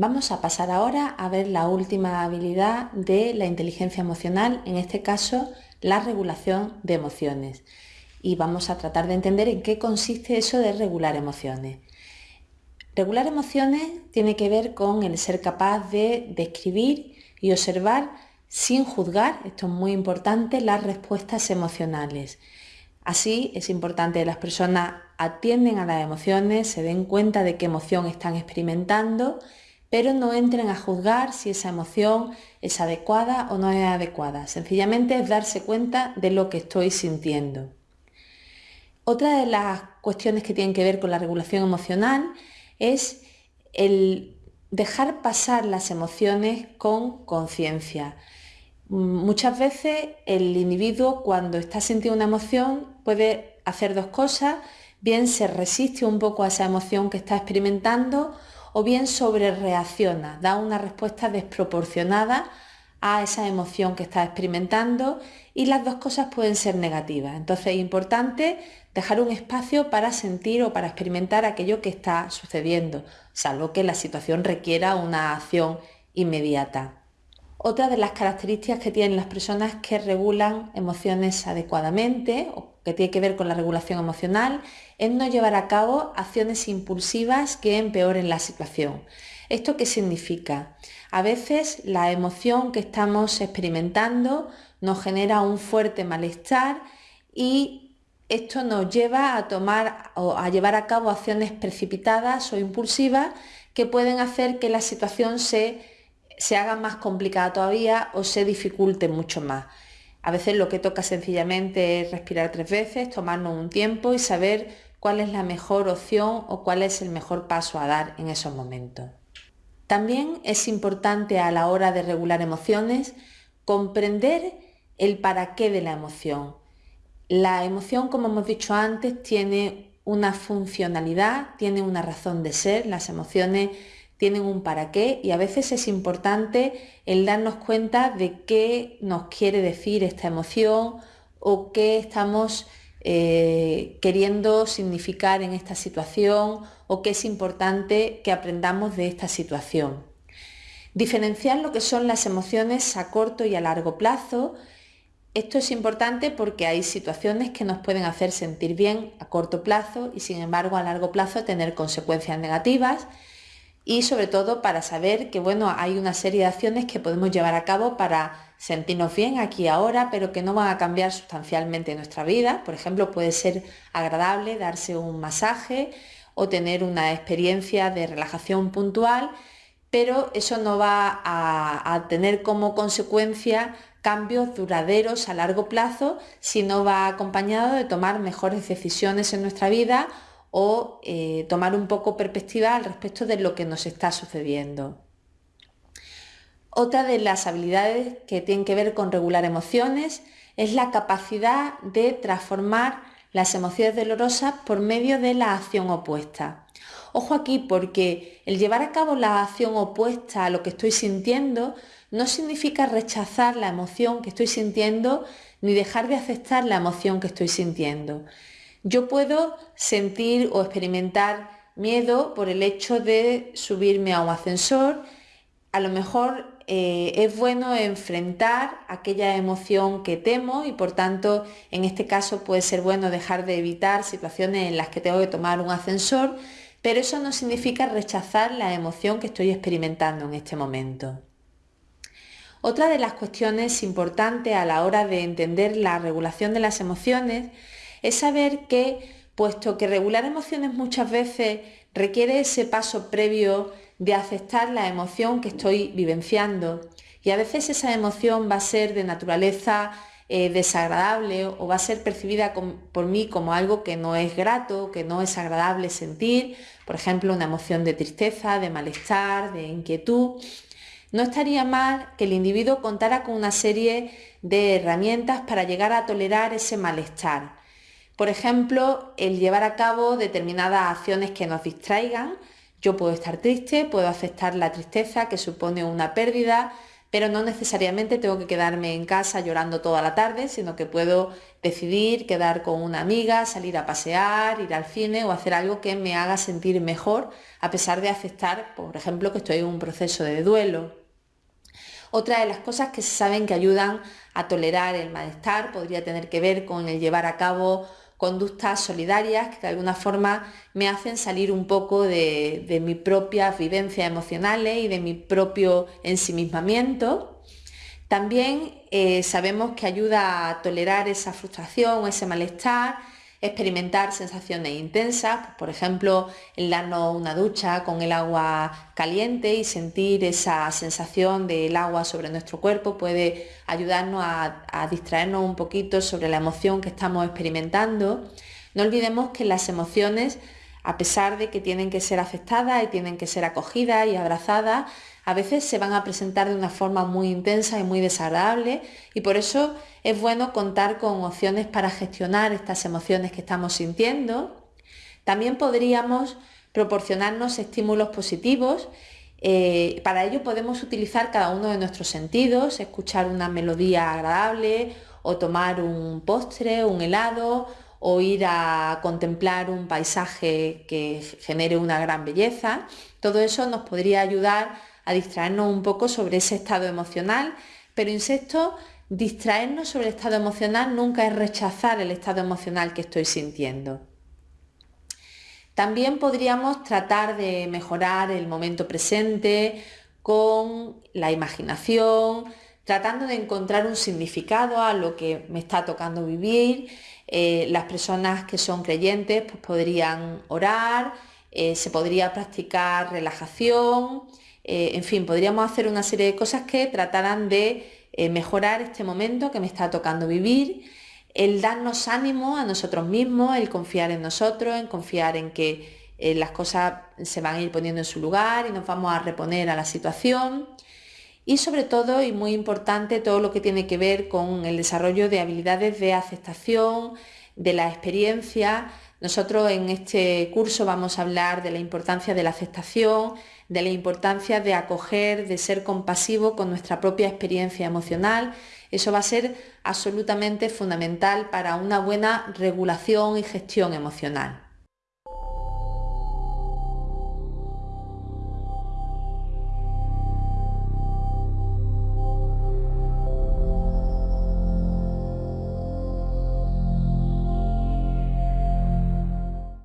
Vamos a pasar ahora a ver la última habilidad de la inteligencia emocional, en este caso la regulación de emociones. Y vamos a tratar de entender en qué consiste eso de regular emociones. Regular emociones tiene que ver con el ser capaz de describir y observar sin juzgar, esto es muy importante, las respuestas emocionales. Así es importante que las personas atienden a las emociones, se den cuenta de qué emoción están experimentando pero no entren a juzgar si esa emoción es adecuada o no es adecuada. Sencillamente es darse cuenta de lo que estoy sintiendo. Otra de las cuestiones que tienen que ver con la regulación emocional es el dejar pasar las emociones con conciencia. Muchas veces el individuo cuando está sintiendo una emoción puede hacer dos cosas, bien se resiste un poco a esa emoción que está experimentando o bien sobre reacciona, da una respuesta desproporcionada a esa emoción que está experimentando y las dos cosas pueden ser negativas. Entonces es importante dejar un espacio para sentir o para experimentar aquello que está sucediendo, salvo que la situación requiera una acción inmediata. Otra de las características que tienen las personas que regulan emociones adecuadamente o que tiene que ver con la regulación emocional es no llevar a cabo acciones impulsivas que empeoren la situación. ¿Esto qué significa? A veces la emoción que estamos experimentando nos genera un fuerte malestar y esto nos lleva a tomar o a llevar a cabo acciones precipitadas o impulsivas que pueden hacer que la situación se, se haga más complicada todavía o se dificulte mucho más. A veces lo que toca sencillamente es respirar tres veces, tomarnos un tiempo y saber cuál es la mejor opción o cuál es el mejor paso a dar en esos momentos. También es importante a la hora de regular emociones comprender el para qué de la emoción. La emoción, como hemos dicho antes, tiene una funcionalidad, tiene una razón de ser. Las emociones tienen un para qué y a veces es importante el darnos cuenta de qué nos quiere decir esta emoción o qué estamos eh, queriendo significar en esta situación o qué es importante que aprendamos de esta situación. Diferenciar lo que son las emociones a corto y a largo plazo. Esto es importante porque hay situaciones que nos pueden hacer sentir bien a corto plazo y sin embargo a largo plazo tener consecuencias negativas y sobre todo para saber que bueno, hay una serie de acciones que podemos llevar a cabo para sentirnos bien aquí ahora, pero que no van a cambiar sustancialmente nuestra vida. Por ejemplo, puede ser agradable darse un masaje o tener una experiencia de relajación puntual, pero eso no va a, a tener como consecuencia cambios duraderos a largo plazo si no va acompañado de tomar mejores decisiones en nuestra vida o eh, tomar un poco perspectiva al respecto de lo que nos está sucediendo. Otra de las habilidades que tienen que ver con regular emociones es la capacidad de transformar las emociones dolorosas por medio de la acción opuesta. Ojo aquí porque el llevar a cabo la acción opuesta a lo que estoy sintiendo no significa rechazar la emoción que estoy sintiendo ni dejar de aceptar la emoción que estoy sintiendo. Yo puedo sentir o experimentar miedo por el hecho de subirme a un ascensor. A lo mejor eh, es bueno enfrentar aquella emoción que temo y por tanto en este caso puede ser bueno dejar de evitar situaciones en las que tengo que tomar un ascensor, pero eso no significa rechazar la emoción que estoy experimentando en este momento. Otra de las cuestiones importantes a la hora de entender la regulación de las emociones es saber que, puesto que regular emociones muchas veces requiere ese paso previo de aceptar la emoción que estoy vivenciando. Y a veces esa emoción va a ser de naturaleza eh, desagradable o va a ser percibida por mí como algo que no es grato, que no es agradable sentir, por ejemplo, una emoción de tristeza, de malestar, de inquietud. No estaría mal que el individuo contara con una serie de herramientas para llegar a tolerar ese malestar por ejemplo, el llevar a cabo determinadas acciones que nos distraigan. Yo puedo estar triste, puedo aceptar la tristeza que supone una pérdida, pero no necesariamente tengo que quedarme en casa llorando toda la tarde, sino que puedo decidir quedar con una amiga, salir a pasear, ir al cine o hacer algo que me haga sentir mejor, a pesar de aceptar, por ejemplo, que estoy en un proceso de duelo. Otra de las cosas que se saben que ayudan a tolerar el malestar podría tener que ver con el llevar a cabo conductas solidarias que de alguna forma me hacen salir un poco de, de mis propias vivencias emocionales y de mi propio ensimismamiento. También eh, sabemos que ayuda a tolerar esa frustración, ese malestar experimentar sensaciones intensas, por ejemplo, el darnos una ducha con el agua caliente y sentir esa sensación del agua sobre nuestro cuerpo puede ayudarnos a distraernos un poquito sobre la emoción que estamos experimentando. No olvidemos que las emociones, a pesar de que tienen que ser aceptadas y tienen que ser acogidas y abrazadas, a veces se van a presentar de una forma muy intensa y muy desagradable y por eso es bueno contar con opciones para gestionar estas emociones que estamos sintiendo. También podríamos proporcionarnos estímulos positivos. Eh, para ello podemos utilizar cada uno de nuestros sentidos, escuchar una melodía agradable o tomar un postre, un helado o ir a contemplar un paisaje que genere una gran belleza. Todo eso nos podría ayudar a distraernos un poco sobre ese estado emocional, pero insisto, distraernos sobre el estado emocional nunca es rechazar el estado emocional que estoy sintiendo. También podríamos tratar de mejorar el momento presente con la imaginación, tratando de encontrar un significado a lo que me está tocando vivir. Eh, las personas que son creyentes pues podrían orar, eh, se podría practicar relajación, eh, en fin, podríamos hacer una serie de cosas que trataran de mejorar este momento que me está tocando vivir, el darnos ánimo a nosotros mismos, el confiar en nosotros, en confiar en que las cosas se van a ir poniendo en su lugar y nos vamos a reponer a la situación. Y sobre todo, y muy importante, todo lo que tiene que ver con el desarrollo de habilidades de aceptación, de la experiencia. Nosotros en este curso vamos a hablar de la importancia de la aceptación, de la importancia de acoger, de ser compasivo con nuestra propia experiencia emocional. Eso va a ser absolutamente fundamental para una buena regulación y gestión emocional.